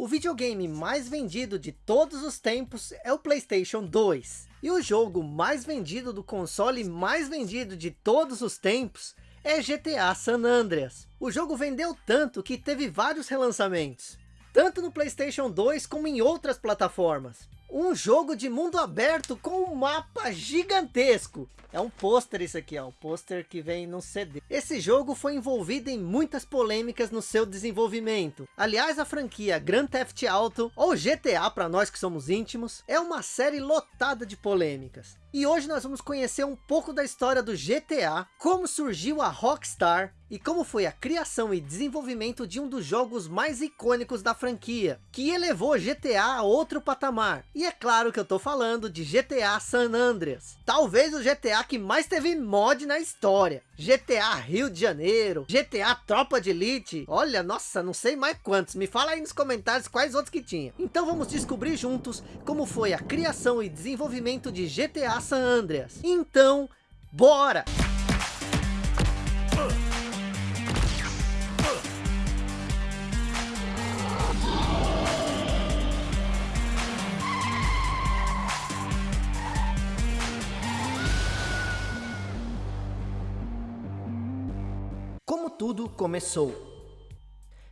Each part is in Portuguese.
O videogame mais vendido de todos os tempos é o Playstation 2. E o jogo mais vendido do console mais vendido de todos os tempos é GTA San Andreas. O jogo vendeu tanto que teve vários relançamentos. Tanto no Playstation 2 como em outras plataformas. Um jogo de mundo aberto com um mapa gigantesco. É um pôster isso aqui, ó. Um pôster que vem no CD. Esse jogo foi envolvido em muitas polêmicas no seu desenvolvimento. Aliás, a franquia Grand Theft Auto, ou GTA para nós que somos íntimos, é uma série lotada de polêmicas. E hoje nós vamos conhecer um pouco da história do GTA, como surgiu a Rockstar e como foi a criação e desenvolvimento de um dos jogos mais icônicos da franquia, que elevou GTA a outro patamar. E é claro que eu tô falando de GTA San Andreas. Talvez o GTA que mais teve mod na história. GTA Rio de Janeiro, GTA Tropa de Elite. Olha, nossa, não sei mais quantos. Me fala aí nos comentários quais outros que tinha. Então vamos descobrir juntos como foi a criação e desenvolvimento de GTA San Andreas. Então, bora! Como tudo começou.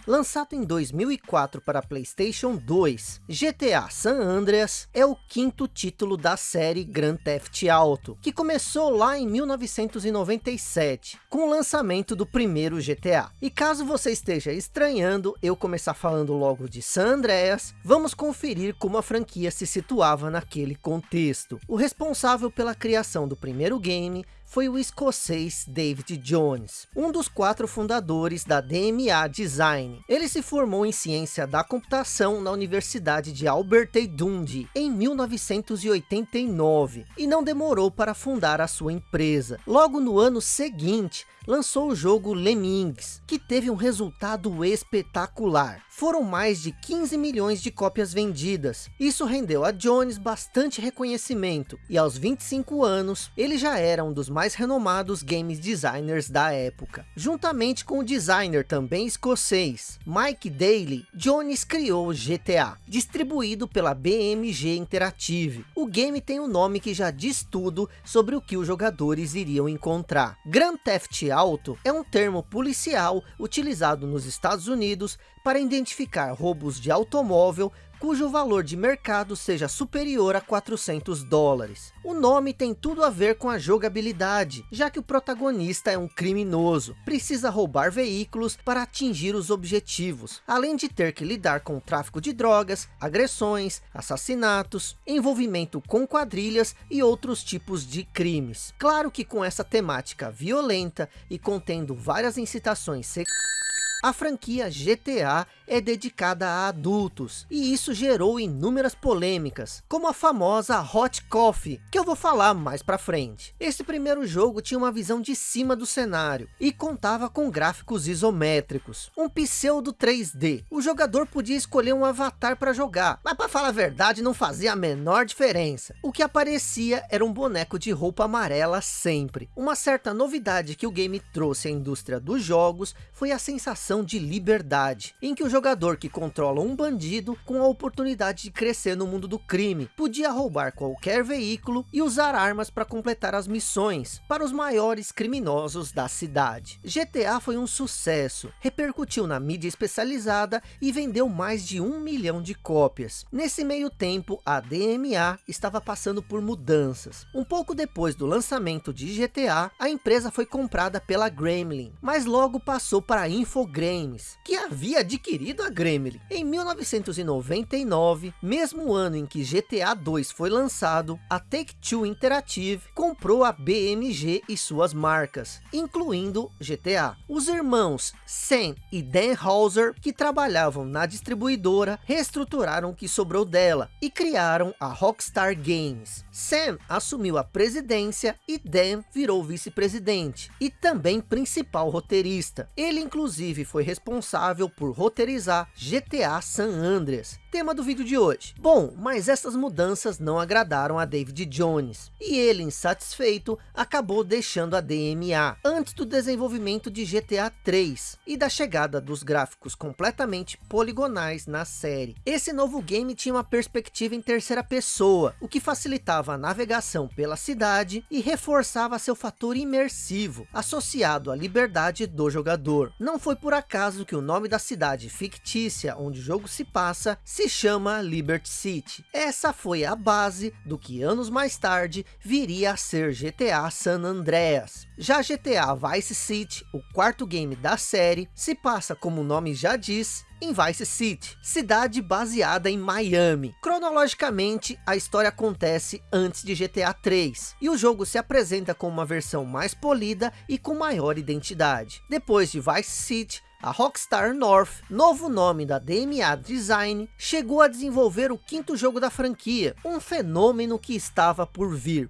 Lançado em 2004 para Playstation 2, GTA San Andreas é o quinto título da série Grand Theft Auto, que começou lá em 1997, com o lançamento do primeiro GTA. E caso você esteja estranhando eu começar falando logo de San Andreas, vamos conferir como a franquia se situava naquele contexto. O responsável pela criação do primeiro game foi o escocês David Jones, um dos quatro fundadores da DMA Design. Ele se formou em ciência da computação na Universidade de Albert e Dundee em 1989 e não demorou para fundar a sua empresa. Logo no ano seguinte, lançou o jogo Lemmings, que teve um resultado espetacular. Foram mais de 15 milhões de cópias vendidas. Isso rendeu a Jones bastante reconhecimento. E aos 25 anos, ele já era um dos mais renomados games designers da época. Juntamente com o designer também escocês, Mike Daly, Jones criou o GTA, distribuído pela BMG Interactive. O game tem um nome que já diz tudo sobre o que os jogadores iriam encontrar. Grand Theft auto é um termo policial utilizado nos Estados Unidos para identificar roubos de automóvel cujo valor de mercado seja superior a 400 dólares. O nome tem tudo a ver com a jogabilidade, já que o protagonista é um criminoso, precisa roubar veículos para atingir os objetivos, além de ter que lidar com tráfico de drogas, agressões, assassinatos, envolvimento com quadrilhas e outros tipos de crimes. Claro que com essa temática violenta e contendo várias incitações sexuais, a franquia GTA é dedicada a adultos, e isso gerou inúmeras polêmicas, como a famosa Hot Coffee, que eu vou falar mais pra frente. Esse primeiro jogo tinha uma visão de cima do cenário, e contava com gráficos isométricos, um pseudo 3D. O jogador podia escolher um avatar para jogar, mas para falar a verdade não fazia a menor diferença. O que aparecia era um boneco de roupa amarela sempre. Uma certa novidade que o game trouxe à indústria dos jogos foi a sensação de liberdade, em que o jogador que controla um bandido com a oportunidade de crescer no mundo do crime, podia roubar qualquer veículo e usar armas para completar as missões para os maiores criminosos da cidade. GTA foi um sucesso, repercutiu na mídia especializada e vendeu mais de um milhão de cópias. Nesse meio tempo, a DMA estava passando por mudanças. Um pouco depois do lançamento de GTA, a empresa foi comprada pela Gremlin, mas logo passou para a Infogrames Games, que havia adquirido a Gremlin. Em 1999, mesmo ano em que GTA 2 foi lançado, a Take-Two Interactive comprou a BMG e suas marcas, incluindo GTA. Os irmãos Sam e Dan Hauser, que trabalhavam na distribuidora, reestruturaram o que sobrou dela e criaram a Rockstar Games. Sam assumiu a presidência e Dan virou vice-presidente e também principal roteirista. Ele inclusive foi responsável por roteirizar GTA San Andreas tema do vídeo de hoje. Bom, mas essas mudanças não agradaram a David Jones, e ele, insatisfeito, acabou deixando a DMA, antes do desenvolvimento de GTA 3, e da chegada dos gráficos completamente poligonais na série. Esse novo game tinha uma perspectiva em terceira pessoa, o que facilitava a navegação pela cidade e reforçava seu fator imersivo, associado à liberdade do jogador. Não foi por acaso que o nome da cidade fictícia onde o jogo se passa chama Liberty City. Essa foi a base do que anos mais tarde viria a ser GTA San Andreas. Já GTA Vice City, o quarto game da série, se passa como o nome já diz, em Vice City, cidade baseada em Miami. Cronologicamente, a história acontece antes de GTA 3, e o jogo se apresenta com uma versão mais polida e com maior identidade. Depois de Vice City, a Rockstar North, novo nome da DMA Design, chegou a desenvolver o quinto jogo da franquia, um fenômeno que estava por vir.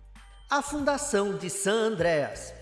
A fundação de San Andreas,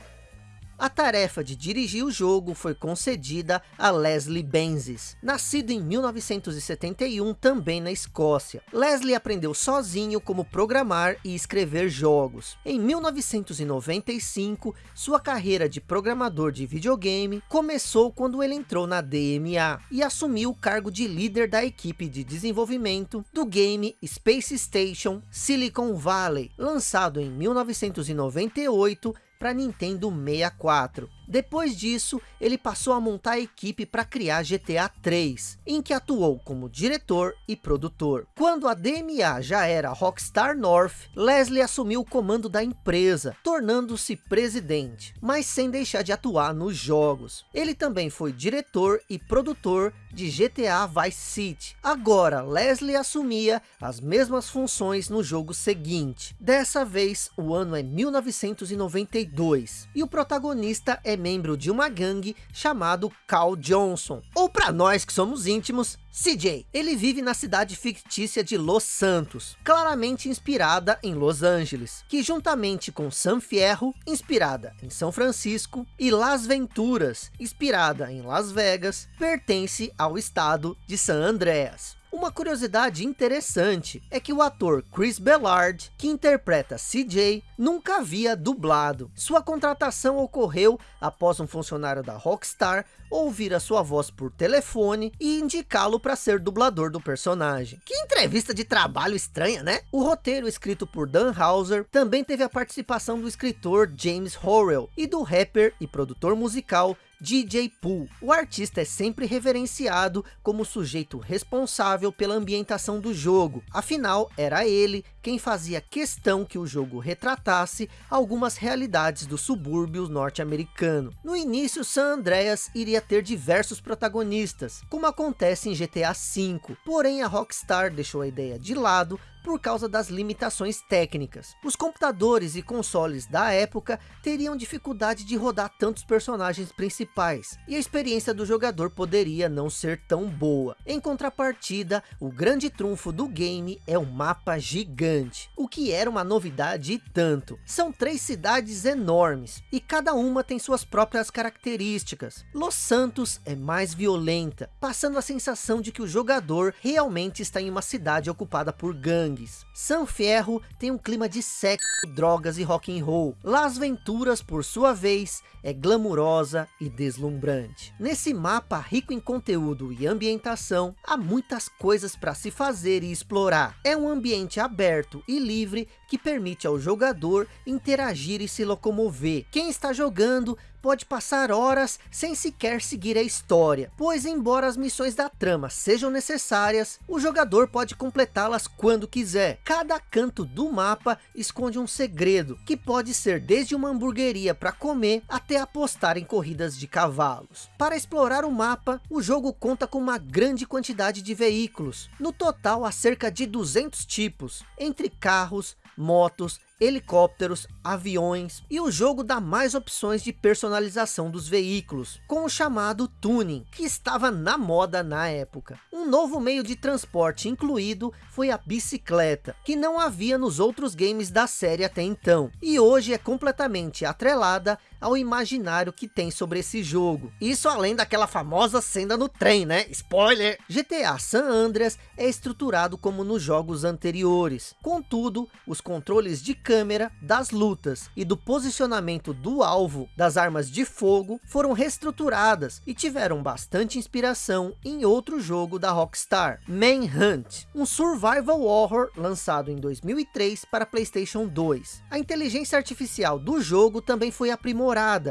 a tarefa de dirigir o jogo foi concedida a Leslie Benzies, nascido em 1971 também na Escócia. Leslie aprendeu sozinho como programar e escrever jogos. Em 1995, sua carreira de programador de videogame começou quando ele entrou na DMA e assumiu o cargo de líder da equipe de desenvolvimento do game Space Station Silicon Valley, lançado em 1998 para Nintendo 64. Depois disso, ele passou a montar a equipe para criar GTA 3, em que atuou como diretor e produtor. Quando a DMA já era Rockstar North, Leslie assumiu o comando da empresa, tornando-se presidente, mas sem deixar de atuar nos jogos. Ele também foi diretor e produtor de GTA Vice City. Agora, Leslie assumia as mesmas funções no jogo seguinte. Dessa vez, o ano é 1992, e o protagonista é membro de uma gangue chamado Cal Johnson, ou para nós que somos íntimos, CJ. Ele vive na cidade fictícia de Los Santos, claramente inspirada em Los Angeles, que juntamente com San Fierro, inspirada em São Francisco, e Las Venturas, inspirada em Las Vegas, pertence ao estado de San Andreas. Uma curiosidade interessante é que o ator Chris Bellard, que interpreta CJ, nunca havia dublado. Sua contratação ocorreu após um funcionário da Rockstar ouvir a sua voz por telefone e indicá-lo para ser dublador do personagem. Que entrevista de trabalho estranha, né? O roteiro escrito por Dan Hauser também teve a participação do escritor James Horrell e do rapper e produtor musical DJ Pooh. O artista é sempre reverenciado como sujeito responsável pela ambientação do jogo. Afinal, era ele quem fazia questão que o jogo retratasse algumas realidades do subúrbio norte-americano. No início, San Andreas iria ter diversos protagonistas, como acontece em GTA V. Porém, a Rockstar deixou a ideia de lado por causa das limitações técnicas. Os computadores e consoles da época teriam dificuldade de rodar tantos personagens principais, e a experiência do jogador poderia não ser tão boa. Em contrapartida, o grande trunfo do game é o mapa gigante, o que era uma novidade e tanto. São três cidades enormes, e cada uma tem suas próprias características. Los Santos é mais violenta, passando a sensação de que o jogador realmente está em uma cidade ocupada por gangues gangues. San Fierro tem um clima de sexo, drogas e rock and roll. Las Venturas, por sua vez, é glamurosa e deslumbrante. Nesse mapa rico em conteúdo e ambientação, há muitas coisas para se fazer e explorar. É um ambiente aberto e livre que permite ao jogador interagir e se locomover. Quem está jogando pode passar horas sem sequer seguir a história, pois embora as missões da trama sejam necessárias, o jogador pode completá-las quando quiser. Cada canto do mapa esconde um segredo, que pode ser desde uma hamburgueria para comer, até apostar em corridas de cavalos. Para explorar o mapa, o jogo conta com uma grande quantidade de veículos, no total há cerca de 200 tipos, entre carros, motos, helicópteros, aviões e o jogo dá mais opções de personalização dos veículos, com o chamado tuning, que estava na moda na época. Um novo meio de transporte incluído foi a bicicleta, que não havia nos outros games da série até então, e hoje é completamente atrelada ao imaginário que tem sobre esse jogo. Isso além daquela famosa cena no trem, né? Spoiler! GTA San Andreas é estruturado como nos jogos anteriores. Contudo, os controles de câmera, das lutas e do posicionamento do alvo das armas de fogo foram reestruturadas e tiveram bastante inspiração em outro jogo da Rockstar, Manhunt, um survival horror lançado em 2003 para Playstation 2. A inteligência artificial do jogo também foi aprimorada.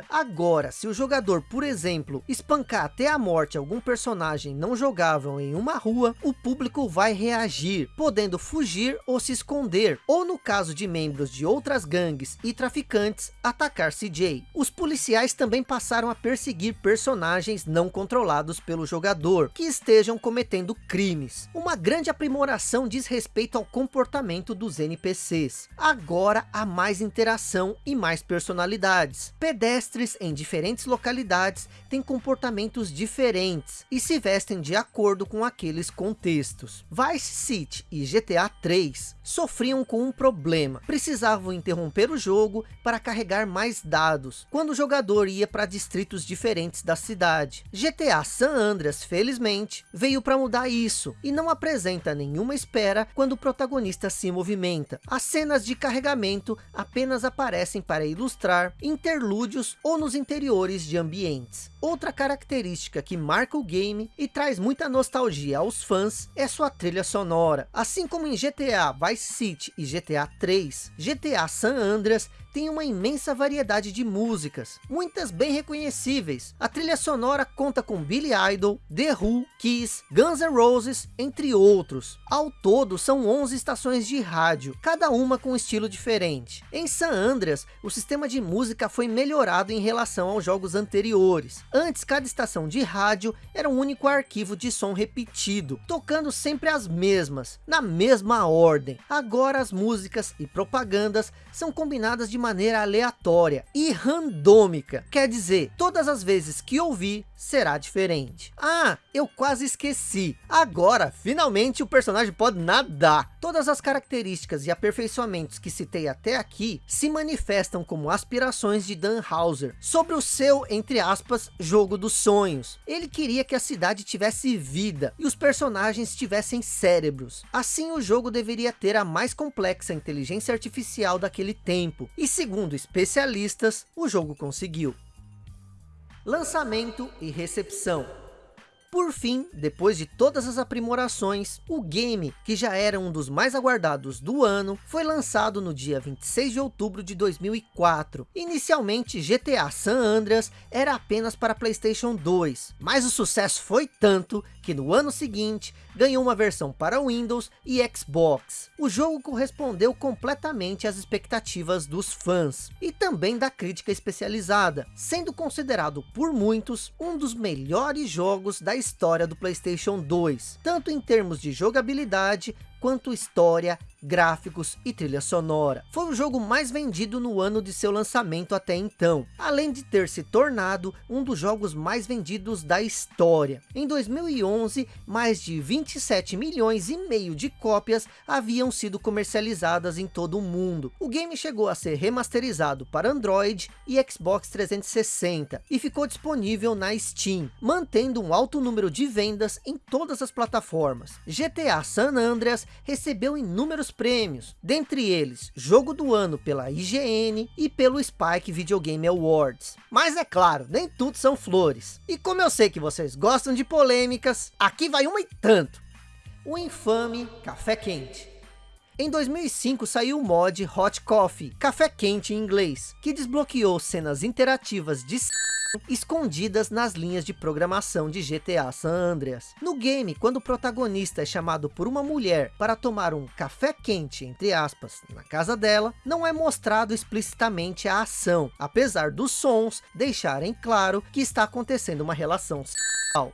Agora, se o jogador, por exemplo, espancar até a morte algum personagem não jogável em uma rua, o público vai reagir, podendo fugir ou se esconder, ou no caso de membros de outras gangues e traficantes, atacar CJ. Os policiais também passaram a perseguir personagens não controlados pelo jogador, que estejam cometendo crimes. Uma grande aprimoração diz respeito ao comportamento dos NPCs. Agora há mais interação e mais personalidades. Pedestres em diferentes localidades têm comportamentos diferentes e se vestem de acordo com aqueles contextos. Vice City e GTA 3 sofriam com um problema. Precisavam interromper o jogo para carregar mais dados, quando o jogador ia para distritos diferentes da cidade. GTA San Andreas, felizmente, veio para mudar isso, e não apresenta nenhuma espera quando o protagonista se movimenta. As cenas de carregamento apenas aparecem para ilustrar interlúdios ou nos interiores de ambientes. Outra característica que marca o game e traz muita nostalgia aos fãs é sua trilha sonora. Assim como em GTA Vice City e GTA 3, GTA San Andreas tem uma imensa variedade de músicas, muitas bem reconhecíveis. A trilha sonora conta com Billy Idol, The Who, Kiss, Guns N' Roses, entre outros. Ao todo, são 11 estações de rádio, cada uma com um estilo diferente. Em San Andreas, o sistema de música foi melhorado em relação aos jogos anteriores. Antes, cada estação de rádio era um único arquivo de som repetido, tocando sempre as mesmas, na mesma ordem. Agora as músicas e propagandas são combinadas de maneira aleatória e randômica. Quer dizer, todas as vezes que ouvir, será diferente. Ah, eu quase esqueci. Agora, finalmente o personagem pode nadar. Todas as características e aperfeiçoamentos que citei até aqui se manifestam como aspirações de Dan Houser sobre o seu, entre aspas, jogo dos sonhos. Ele queria que a cidade tivesse vida e os personagens tivessem cérebros. Assim o jogo deveria ter a mais complexa inteligência artificial daquele tempo. E segundo especialistas, o jogo conseguiu lançamento e recepção. Por fim, depois de todas as aprimorações, o game, que já era um dos mais aguardados do ano, foi lançado no dia 26 de outubro de 2004. Inicialmente, GTA San Andreas era apenas para Playstation 2, mas o sucesso foi tanto que no ano seguinte, ganhou uma versão para Windows e Xbox. O jogo correspondeu completamente às expectativas dos fãs, e também da crítica especializada, sendo considerado por muitos, um dos melhores jogos da história do Playstation 2, tanto em termos de jogabilidade, quanto história, gráficos e trilha sonora. Foi o jogo mais vendido no ano de seu lançamento até então, além de ter se tornado um dos jogos mais vendidos da história. Em 2011, mais de 27 milhões e meio de cópias haviam sido comercializadas em todo o mundo. O game chegou a ser remasterizado para Android e Xbox 360 e ficou disponível na Steam, mantendo um alto número de vendas em todas as plataformas. GTA San Andreas recebeu inúmeros prêmios, dentre eles Jogo do Ano pela IGN e pelo Spike Video Game Awards. Mas é claro, nem tudo são flores. E como eu sei que vocês gostam de polêmicas, aqui vai uma e tanto. O infame Café Quente. Em 2005 saiu o mod Hot Coffee, café quente em inglês, que desbloqueou cenas interativas de escondidas nas linhas de programação de GTA San Andreas. No game, quando o protagonista é chamado por uma mulher para tomar um café quente, entre aspas, na casa dela, não é mostrado explicitamente a ação, apesar dos sons deixarem claro que está acontecendo uma relação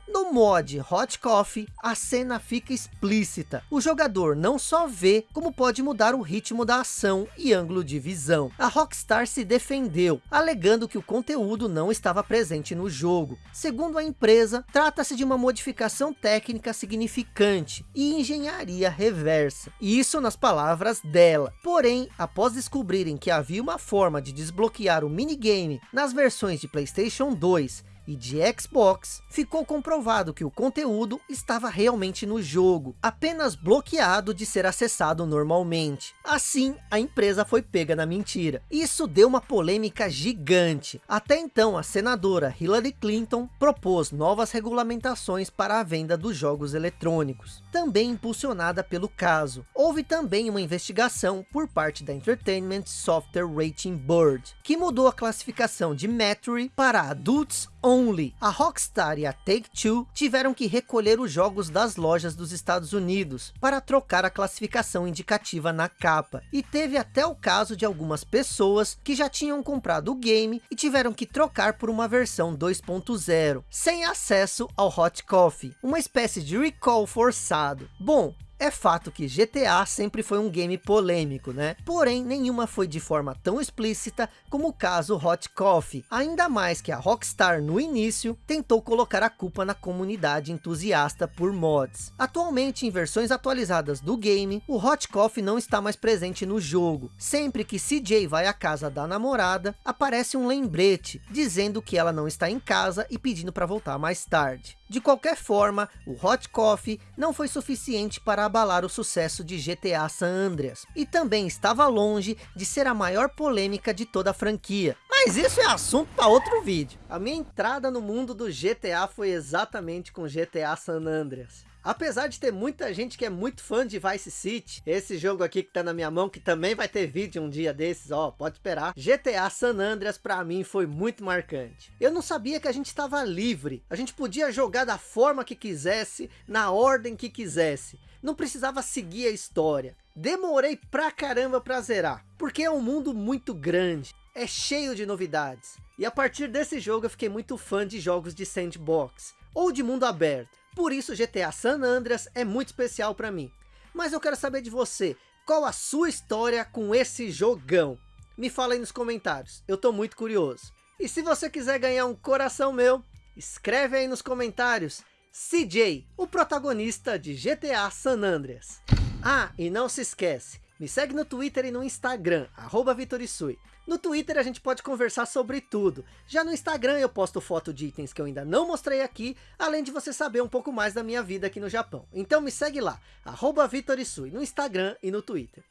No mod Hot Coffee, a cena fica explícita. O jogador não só vê, como pode mudar o ritmo da ação e ângulo de visão. A Rockstar se defendeu, alegando que o conteúdo não estava presente no jogo. Segundo a empresa, trata-se de uma modificação técnica significante e engenharia reversa. Isso nas palavras dela. Porém, após descobrirem que havia uma forma de desbloquear o minigame nas versões de Playstation 2 e de Xbox, ficou comprovado que o conteúdo estava realmente no jogo, apenas bloqueado de ser acessado normalmente. Assim, a empresa foi pega na mentira. Isso deu uma polêmica gigante. Até então, a senadora Hillary Clinton propôs novas regulamentações para a venda dos jogos eletrônicos, também impulsionada pelo caso. Houve também uma investigação por parte da Entertainment Software Rating Board, que mudou a classificação de Metro para adults Only. A Rockstar e a Take-Two tiveram que recolher os jogos das lojas dos Estados Unidos para trocar a classificação indicativa na capa. E teve até o caso de algumas pessoas que já tinham comprado o game e tiveram que trocar por uma versão 2.0, sem acesso ao Hot Coffee, uma espécie de recall forçado. Bom, é fato que GTA sempre foi um game polêmico, né? Porém, nenhuma foi de forma tão explícita como o caso Hot Coffee. Ainda mais que a Rockstar, no início, tentou colocar a culpa na comunidade entusiasta por mods. Atualmente, em versões atualizadas do game, o Hot Coffee não está mais presente no jogo. Sempre que CJ vai à casa da namorada, aparece um lembrete, dizendo que ela não está em casa e pedindo para voltar mais tarde. De qualquer forma, o Hot Coffee não foi suficiente para abalar o sucesso de GTA San Andreas. E também estava longe de ser a maior polêmica de toda a franquia. Mas isso é assunto para outro vídeo. A minha entrada no mundo do GTA foi exatamente com GTA San Andreas. Apesar de ter muita gente que é muito fã de Vice City, esse jogo aqui que tá na minha mão, que também vai ter vídeo um dia desses, ó, pode esperar. GTA San Andreas pra mim foi muito marcante. Eu não sabia que a gente estava livre, a gente podia jogar da forma que quisesse, na ordem que quisesse. Não precisava seguir a história. Demorei pra caramba pra zerar, porque é um mundo muito grande, é cheio de novidades. E a partir desse jogo eu fiquei muito fã de jogos de sandbox, ou de mundo aberto. Por isso GTA San Andreas é muito especial para mim. Mas eu quero saber de você, qual a sua história com esse jogão? Me fala aí nos comentários, eu tô muito curioso. E se você quiser ganhar um coração meu, escreve aí nos comentários, CJ, o protagonista de GTA San Andreas. Ah, e não se esquece, me segue no Twitter e no Instagram, arroba Vitorisui. No Twitter a gente pode conversar sobre tudo. Já no Instagram eu posto foto de itens que eu ainda não mostrei aqui, além de você saber um pouco mais da minha vida aqui no Japão. Então me segue lá, arroba Vitorisui, no Instagram e no Twitter.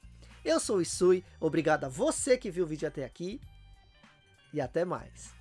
Eu sou o Isui, obrigado a você que viu o vídeo até aqui, e até mais.